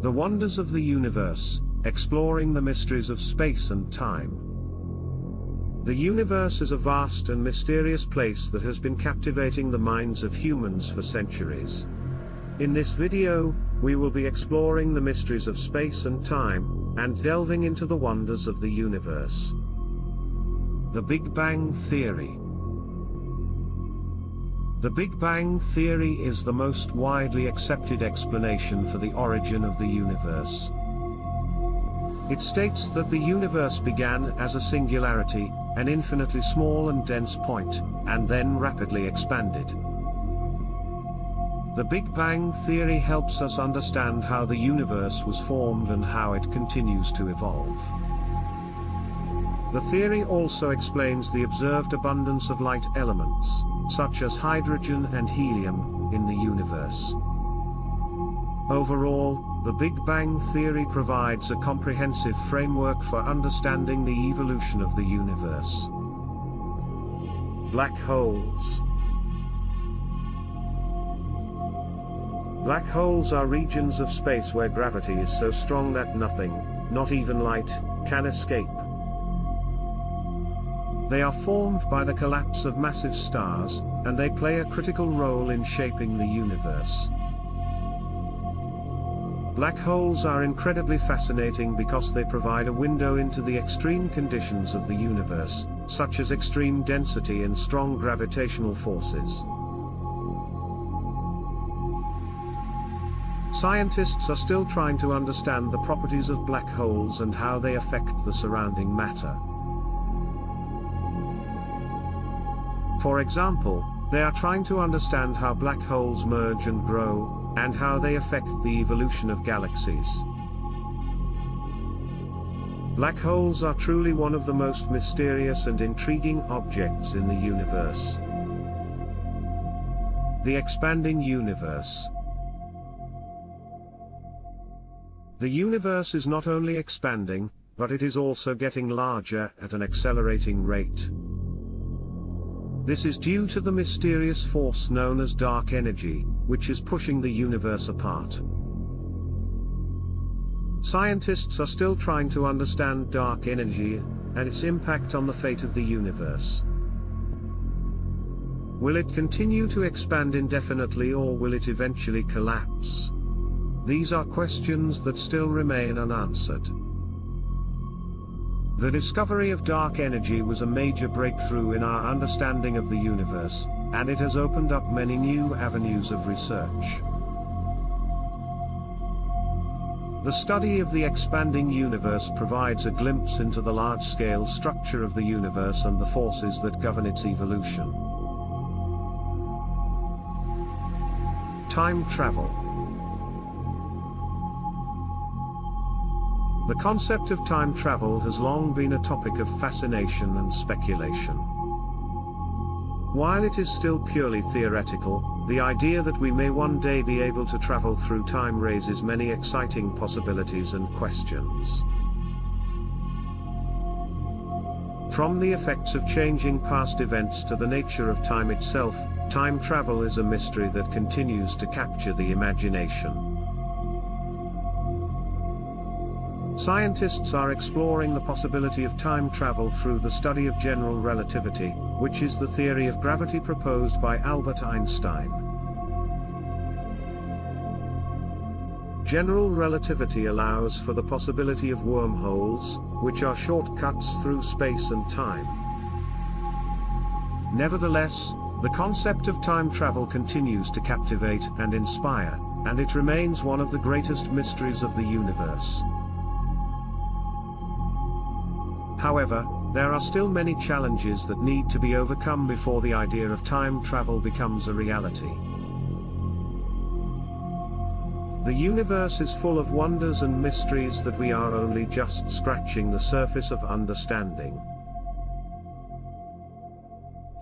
The Wonders of the Universe, Exploring the Mysteries of Space and Time. The universe is a vast and mysterious place that has been captivating the minds of humans for centuries. In this video, we will be exploring the mysteries of space and time, and delving into the wonders of the universe. The Big Bang Theory The Big Bang Theory is the most widely accepted explanation for the origin of the universe. It states that the universe began as a singularity, an infinitely small and dense point, and then rapidly expanded. The Big Bang Theory helps us understand how the universe was formed and how it continues to evolve. The theory also explains the observed abundance of light elements, such as hydrogen and helium, in the universe. Overall, the Big Bang Theory provides a comprehensive framework for understanding the evolution of the universe. Black holes Black holes are regions of space where gravity is so strong that nothing, not even light, can escape. They are formed by the collapse of massive stars, and they play a critical role in shaping the universe. Black holes are incredibly fascinating because they provide a window into the extreme conditions of the universe, such as extreme density and strong gravitational forces. Scientists are still trying to understand the properties of black holes and how they affect the surrounding matter. For example, they are trying to understand how black holes merge and grow, and how they affect the evolution of galaxies. Black holes are truly one of the most mysterious and intriguing objects in the universe. The Expanding Universe The universe is not only expanding, but it is also getting larger at an accelerating rate. This is due to the mysterious force known as dark energy, which is pushing the universe apart. Scientists are still trying to understand dark energy, and its impact on the fate of the universe. Will it continue to expand indefinitely or will it eventually collapse? These are questions that still remain unanswered. The discovery of dark energy was a major breakthrough in our understanding of the universe, and it has opened up many new avenues of research. The study of the expanding universe provides a glimpse into the large-scale structure of the universe and the forces that govern its evolution. Time travel The concept of time travel has long been a topic of fascination and speculation. While it is still purely theoretical, the idea that we may one day be able to travel through time raises many exciting possibilities and questions. From the effects of changing past events to the nature of time itself, time travel is a mystery that continues to capture the imagination. Scientists are exploring the possibility of time travel through the study of general relativity, which is the theory of gravity proposed by Albert Einstein. General relativity allows for the possibility of wormholes, which are shortcuts through space and time. Nevertheless, the concept of time travel continues to captivate and inspire, and it remains one of the greatest mysteries of the universe. However, there are still many challenges that need to be overcome before the idea of time travel becomes a reality. The universe is full of wonders and mysteries that we are only just scratching the surface of understanding.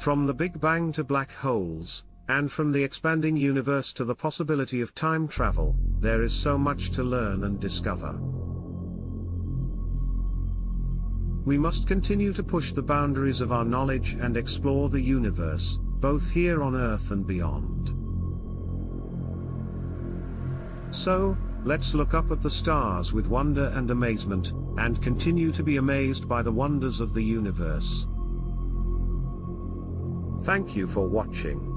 From the Big Bang to black holes, and from the expanding universe to the possibility of time travel, there is so much to learn and discover. We must continue to push the boundaries of our knowledge and explore the universe, both here on Earth and beyond. So, Let's look up at the stars with wonder and amazement, and continue to be amazed by the wonders of the universe. Thank you for watching.